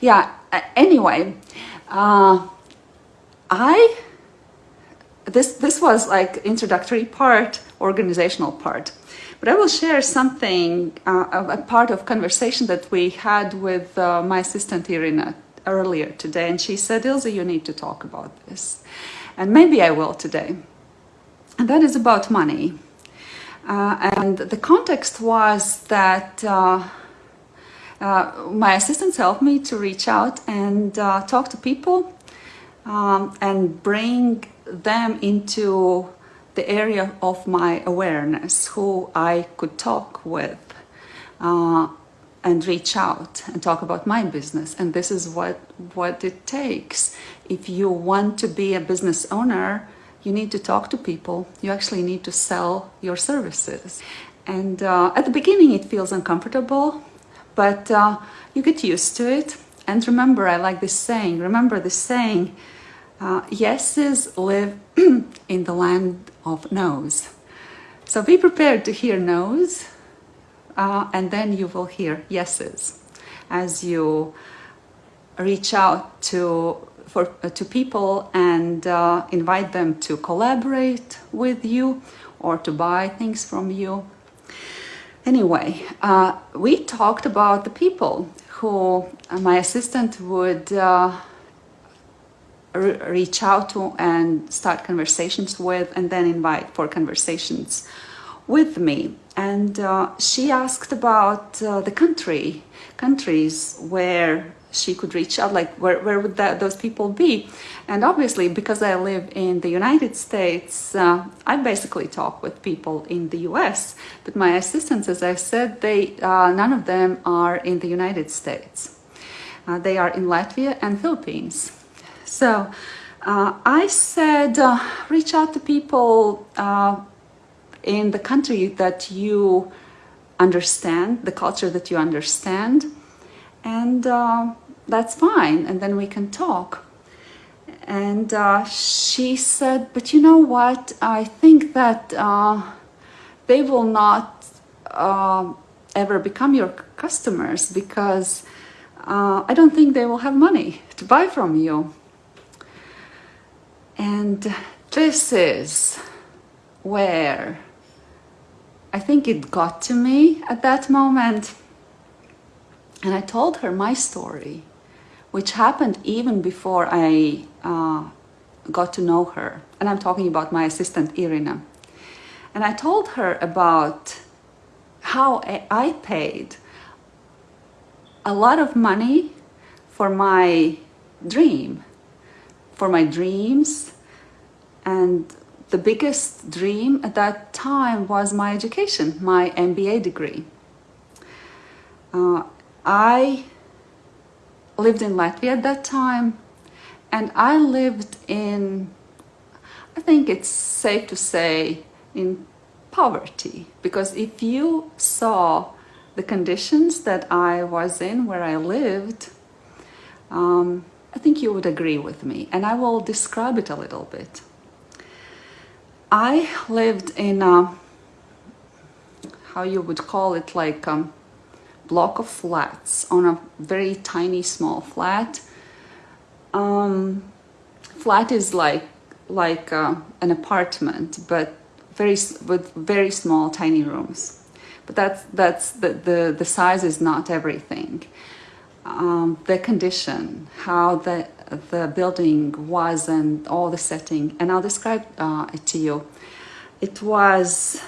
yeah, uh, anyway, uh, I, this, this was like introductory part, organizational part. But I will share something, uh, a part of conversation that we had with uh, my assistant Irina earlier today. And she said, Ilse, you need to talk about this. And maybe I will today. And that is about money. Uh, and the context was that uh, my assistants helped me to reach out and uh, talk to people um, and bring them into the area of my awareness, who I could talk with uh, and reach out and talk about my business. And this is what, what it takes. If you want to be a business owner, you need to talk to people. You actually need to sell your services. And uh, at the beginning, it feels uncomfortable, but uh, you get used to it. And remember, I like this saying, remember this saying, uh, yeses live in the land of no's. So be prepared to hear no's uh, and then you will hear yeses as you reach out to for uh, to people and uh, invite them to collaborate with you or to buy things from you. Anyway, uh, we talked about the people who uh, my assistant would uh, reach out to and start conversations with and then invite for conversations with me. And uh, she asked about uh, the country countries where she could reach out like where, where would that, those people be? And obviously because I live in the United States uh, I basically talk with people in the US but my assistants as I said they uh, none of them are in the United States. Uh, they are in Latvia and Philippines. So uh, I said, uh, reach out to people uh, in the country that you understand, the culture that you understand, and uh, that's fine. And then we can talk. And uh, she said, but you know what? I think that uh, they will not ever become your customers because I don't think they will have money to buy from you. And this is where I think it got to me at that moment. And I told her my story, which happened even before I uh, got to know her. And I'm talking about my assistant, Irina. And I told her about how I paid a lot of money for my dream for my dreams and the biggest dream at that time was my education, my MBA degree. Uh, I lived in Latvia at that time and I lived in, I think it's safe to say, in poverty because if you saw the conditions that I was in where I lived, um, I think you would agree with me and I will describe it a little bit. I lived in a, how you would call it, like a block of flats on a very tiny small flat. Um, flat is like like uh, an apartment, but very with very small, tiny rooms. But that's that's the the the size is not everything um, the condition, how the, the building was and all the setting. And I'll describe uh, it to you. It was,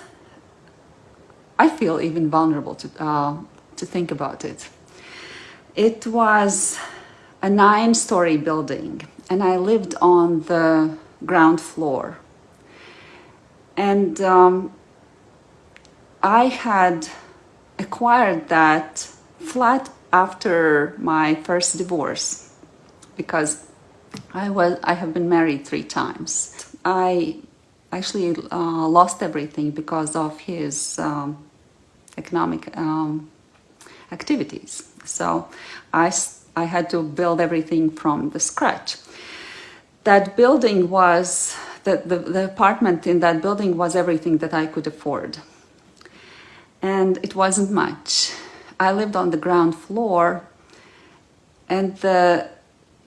I feel even vulnerable to, uh, to think about it. It was a nine-story building and I lived on the ground floor. And um, I had acquired that flat after my first divorce because I was I have been married three times. I actually uh, lost everything because of his um, economic um, activities. So I, I had to build everything from the scratch. That building was, the, the, the apartment in that building was everything that I could afford. And it wasn't much. I lived on the ground floor and the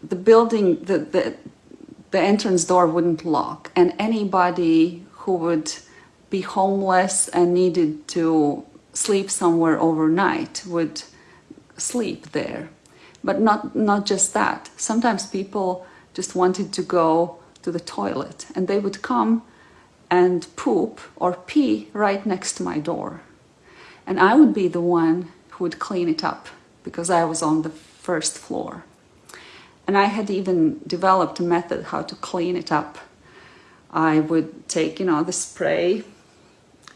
the building the, the the entrance door wouldn't lock and anybody who would be homeless and needed to sleep somewhere overnight would sleep there. But not not just that. Sometimes people just wanted to go to the toilet and they would come and poop or pee right next to my door. And i would be the one who would clean it up because i was on the first floor. And I had even developed a method how to clean it up. I would take, you know, the spray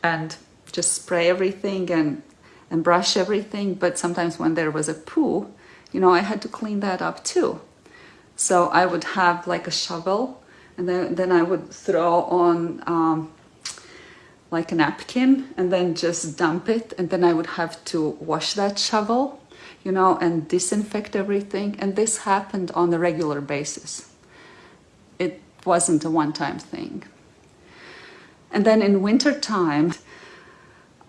and just spray everything and, and brush everything. But sometimes when there was a poo, you know, I had to clean that up too. So I would have like a shovel and then, then I would throw on um, like a napkin and then just dump it. And then I would have to wash that shovel you know, and disinfect everything. And this happened on a regular basis. It wasn't a one-time thing. And then in winter time,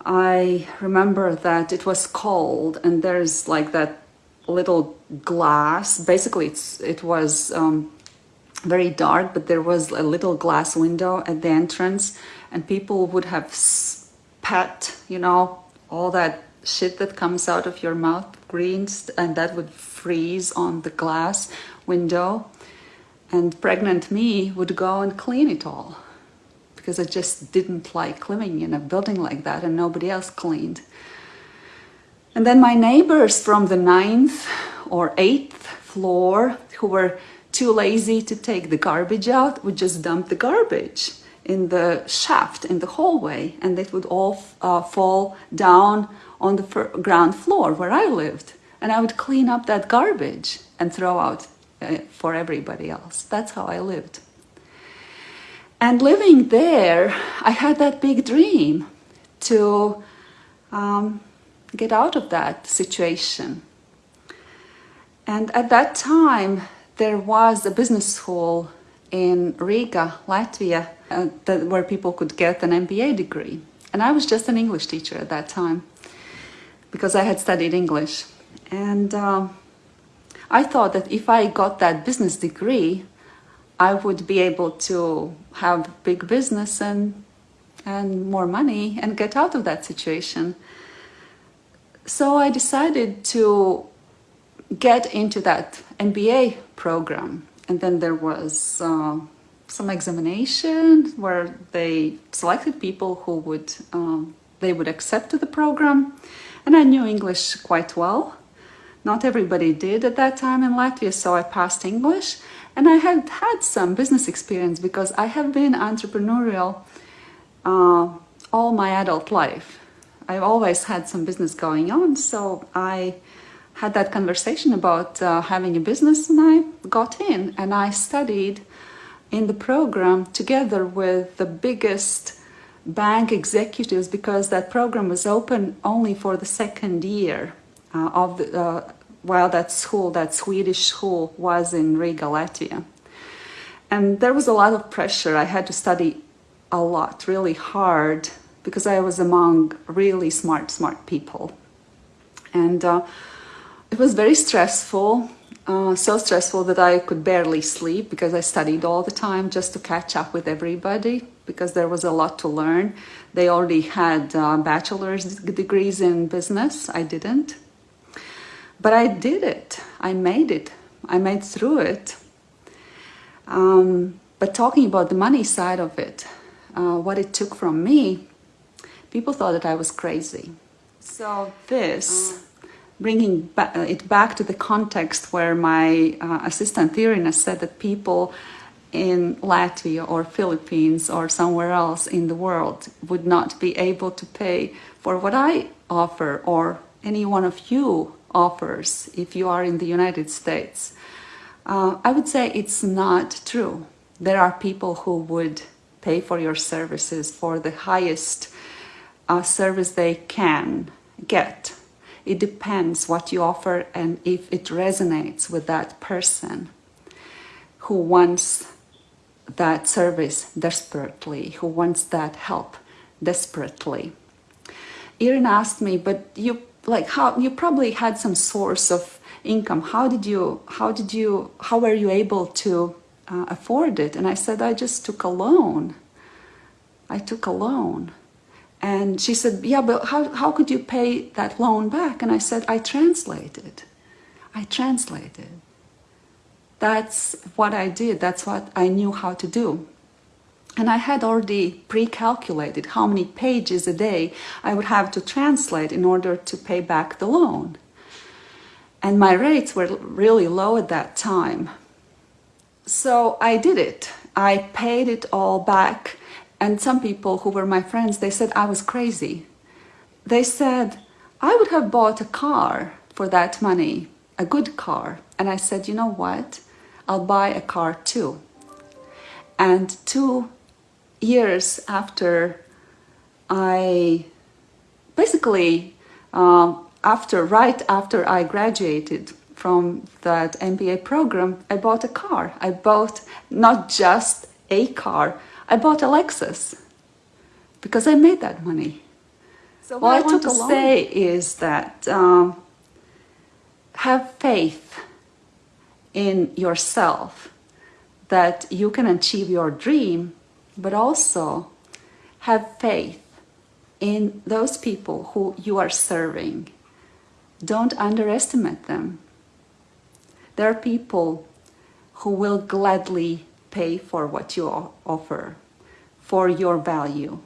I remember that it was cold and there's like that little glass. Basically, it's, it was um, very dark, but there was a little glass window at the entrance and people would have spat, you know, all that shit that comes out of your mouth, greens, and that would freeze on the glass window. And pregnant me would go and clean it all because I just didn't like living in a building like that and nobody else cleaned. And then my neighbors from the ninth or eighth floor who were too lazy to take the garbage out would just dump the garbage in the shaft in the hallway and it would all uh, fall down on the ground floor where I lived. And I would clean up that garbage and throw out uh, for everybody else. That's how I lived. And living there, I had that big dream to um, get out of that situation. And at that time, there was a business school in Riga, Latvia, uh, that, where people could get an MBA degree. And I was just an English teacher at that time because I had studied English. And uh, I thought that if I got that business degree, I would be able to have big business and, and more money and get out of that situation. So I decided to get into that MBA program. And then there was uh, some examination where they selected people who would, um, they would accept to the program and I knew English quite well. Not everybody did at that time in Latvia, so I passed English. And I had had some business experience because I have been entrepreneurial uh, all my adult life. I've always had some business going on, so I had that conversation about uh, having a business and I got in and I studied in the program together with the biggest bank executives because that program was open only for the second year uh, of the, uh, while that school, that Swedish school was in Riga, Latvia. And there was a lot of pressure. I had to study a lot, really hard, because I was among really smart, smart people. And uh, it was very stressful, uh, so stressful that I could barely sleep because I studied all the time just to catch up with everybody because there was a lot to learn. They already had uh, bachelor's degrees in business. I didn't. But I did it. I made it. I made through it. Um, but talking about the money side of it, uh, what it took from me, people thought that I was crazy. So this, bringing it back to the context where my uh, assistant Irina said that people in Latvia or Philippines or somewhere else in the world would not be able to pay for what I offer or any one of you offers if you are in the United States. Uh, I would say it's not true. There are people who would pay for your services for the highest uh, service they can get. It depends what you offer and if it resonates with that person who wants that service desperately, who wants that help desperately. Irina asked me, but you like how you probably had some source of income. How did you, how did you, how were you able to uh, afford it? And I said, I just took a loan. I took a loan. And she said, yeah, but how, how could you pay that loan back? And I said, I translated. I translated. That's what I did. That's what I knew how to do. And I had already pre-calculated how many pages a day I would have to translate in order to pay back the loan. And my rates were really low at that time. So I did it. I paid it all back. And some people who were my friends, they said I was crazy. They said, I would have bought a car for that money, a good car. And I said, you know what? I'll buy a car too. And two years after I basically um, after right after I graduated from that MBA program, I bought a car. I bought not just a car, I bought a Lexus because I made that money. So what, I want to along. say is that um, have faith in yourself that you can achieve your dream but also have faith in those people who you are serving. Don't underestimate them. There are people who will gladly pay for what you offer, for your value.